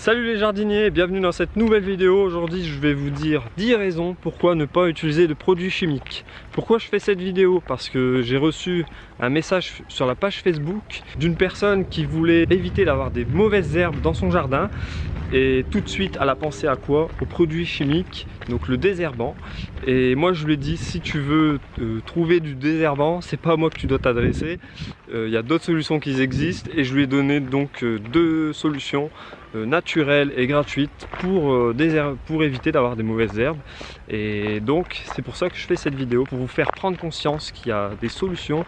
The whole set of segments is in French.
Salut les jardiniers, bienvenue dans cette nouvelle vidéo. Aujourd'hui je vais vous dire 10 raisons pourquoi ne pas utiliser de produits chimiques. Pourquoi je fais cette vidéo? Parce que j'ai reçu un message sur la page Facebook d'une personne qui voulait éviter d'avoir des mauvaises herbes dans son jardin et tout de suite elle a pensé à quoi? Aux produits chimiques, donc le désherbant. Et moi je lui ai dit si tu veux euh, trouver du désherbant c'est pas à moi que tu dois t'adresser. Euh, il y a d'autres solutions qui existent. Et je lui ai donné donc euh, deux solutions naturelles et gratuites pour, pour éviter d'avoir des mauvaises herbes. Et donc c'est pour ça que je fais cette vidéo pour vous faire prendre conscience qu'il y a des solutions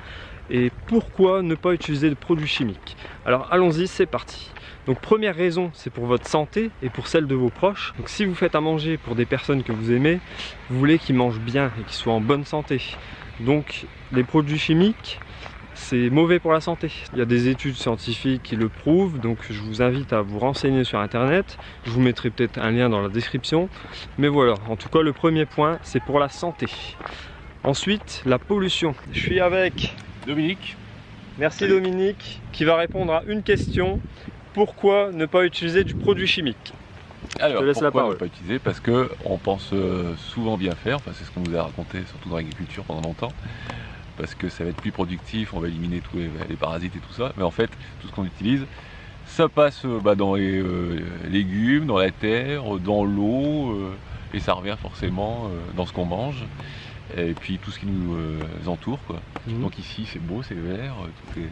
et pourquoi ne pas utiliser de produits chimiques alors allons-y c'est parti donc première raison, c'est pour votre santé et pour celle de vos proches. Donc si vous faites à manger pour des personnes que vous aimez, vous voulez qu'ils mangent bien et qu'ils soient en bonne santé. Donc les produits chimiques, c'est mauvais pour la santé. Il y a des études scientifiques qui le prouvent, donc je vous invite à vous renseigner sur internet. Je vous mettrai peut-être un lien dans la description. Mais voilà, en tout cas le premier point, c'est pour la santé. Ensuite, la pollution. Je suis avec Dominique. Merci Dominique, qui va répondre à une question. Pourquoi ne pas utiliser du produit chimique? Alors, pourquoi ne pas utiliser? Parce qu'on pense euh, souvent bien faire, enfin, c'est ce qu'on nous a raconté, surtout dans l'agriculture pendant longtemps, parce que ça va être plus productif, on va éliminer tous les, parasites et tout ça, mais en fait, tout ce qu'on utilise, ça passe euh, bah, dans les euh, légumes, dans la terre, dans l'eau, et ça revient forcément dans ce qu'on mange, et puis tout ce qui nous entoure. Quoi. Mhm. Donc ici, c'est beau, c'est vert, tout est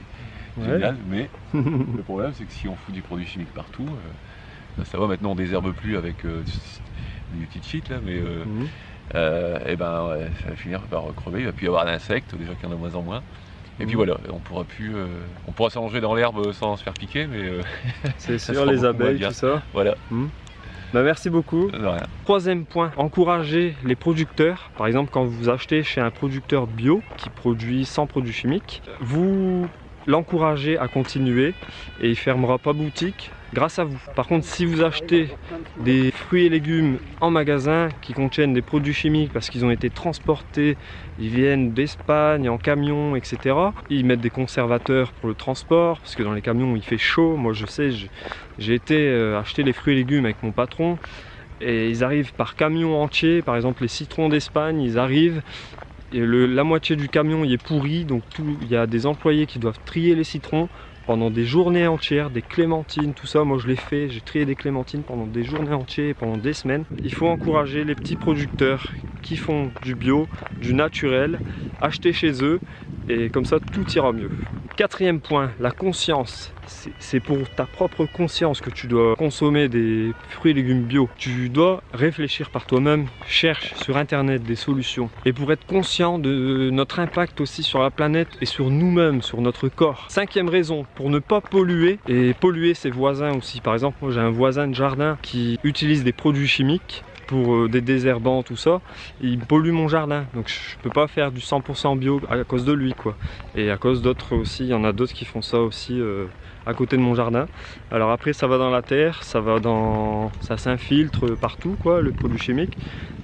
génial, mais le problème c'est que si on fout du produit chimique partout, euh, ça va maintenant on désherbe plus avec euh, du petite shit là, mais euh, mhm. et ben ça va finir par crever, il va plus y avoir d'insectes, déjà qu'il y en a de moins en moins. Et puis mhm. voilà, on pourra plus, on pourra s'allonger dans l'herbe sans se faire piquer, mais c'est sûr les abeilles, tout ça. Voilà. Bah merci beaucoup. Troisième point, encourager les producteurs. Par exemple, quand vous achetez chez un producteur bio qui produit sans produits chimiques, vous l'encourager à continuer et il fermera pas boutique grâce à vous. Par contre, si vous achetez des fruits et légumes en magasin qui contiennent des produits chimiques parce qu'ils ont été transportés, ils viennent d'Espagne en camion, etc. Ils mettent des conservateurs pour le transport parce que dans les camions il fait chaud. Moi je sais, j'ai été euh, acheter les fruits et légumes avec mon patron et ils arrivent par camion entier, par exemple les citrons d'Espagne, ils arrivent, et la moitié du camion il est pourri, donc il y a des employés qui doivent trier les citrons pendant des journées entières, des clémentines, tout ça, moi je l'ai fait, j'ai trié des clémentines pendant des journées entières, pendant des semaines. Il faut encourager les petits producteurs qui font du bio, du naturel, acheter chez eux, et comme ça tout ira mieux. Quatrième point, la conscience. C'est pour ta propre conscience que tu dois consommer des fruits et légumes bio. Tu dois réfléchir par toi-même, cherche sur internet des solutions. Et pour être conscient de notre impact aussi sur la planète et sur nous-mêmes, sur notre corps. Cinquième raison, pour ne pas polluer et polluer ses voisins aussi. Par exemple, moi j'ai un voisin de jardin qui utilise des produits chimiques pour euh, des désherbants, tout ça, il pollue mon jardin. Donc je peux pas faire du 100% bio à cause de lui quoi. Et à cause d'autres aussi, il y en a d'autres qui font ça aussi euh, à côté de mon jardin. Alors après ça va dans la terre, ça va dans, ça s'infiltre partout quoi, le produit chimique.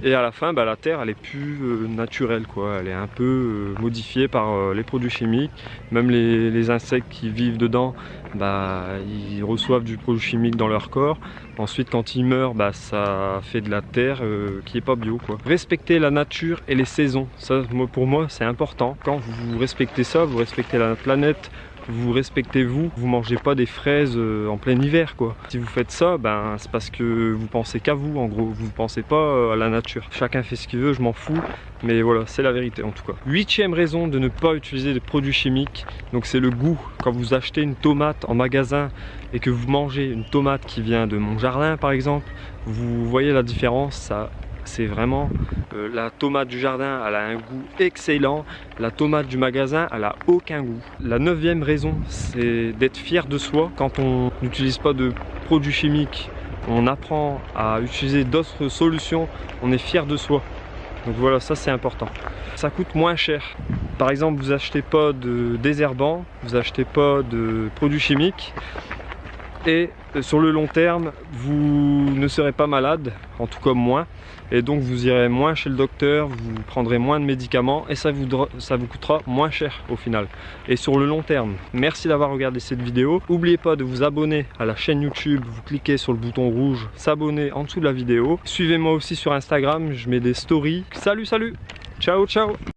Et à la fin, bah, la terre elle est plus euh, naturelle quoi, elle est un peu modifiée par les produits chimiques. Même les, les, insectes qui vivent dedans, bah, ils reçoivent du produit chimique dans leur corps. Ensuite, quand il meurt, bah, ça fait de la terre euh, qui est pas bio. Quoi. Respecter la nature et les saisons, ça pour moi c'est important. Quand vous respectez ça, vous respectez la planète, vous respectez vous, vous mangez pas des fraises euh, en plein hiver quoi. Si vous faites ça, ben c'est parce que vous pensez qu'à vous en gros, vous pensez pas euh, à la nature. Chacun fait ce qu'il veut, je m'en fous, mais voilà, c'est la vérité en tout cas. Huitième raison de ne pas utiliser des produits chimiques, donc c'est le goût. Quand vous achetez une tomate en magasin et que vous mangez une tomate qui vient de mon jardin par exemple, vous voyez la différence, ça c'est vraiment euh, la tomate du jardin elle a un goût excellent. La tomate du magasin elle a aucun goût. La neuvième raison c'est d'être fier de soi. Quand on n'utilise pas de produits chimiques on apprend à utiliser d'autres solutions on est fier de soi. Donc voilà ça c'est important. Ça coûte moins cher. Par exemple vous achetez pas de désherbant vous achetez pas de produits chimiques et sur le long terme vous ne serez pas malade, en tout cas moins. Et donc vous irez moins chez le docteur, vous prendrez moins de médicaments et ça vous, ça vous coûtera moins cher au final. Et sur le long terme. Merci d'avoir regardé cette vidéo, n'oubliez pas de vous abonner à la chaîne YouTube, vous cliquez sur le bouton rouge s'abonner en dessous de la vidéo, suivez-moi aussi sur Instagram, je mets des stories. Salut salut, ciao ciao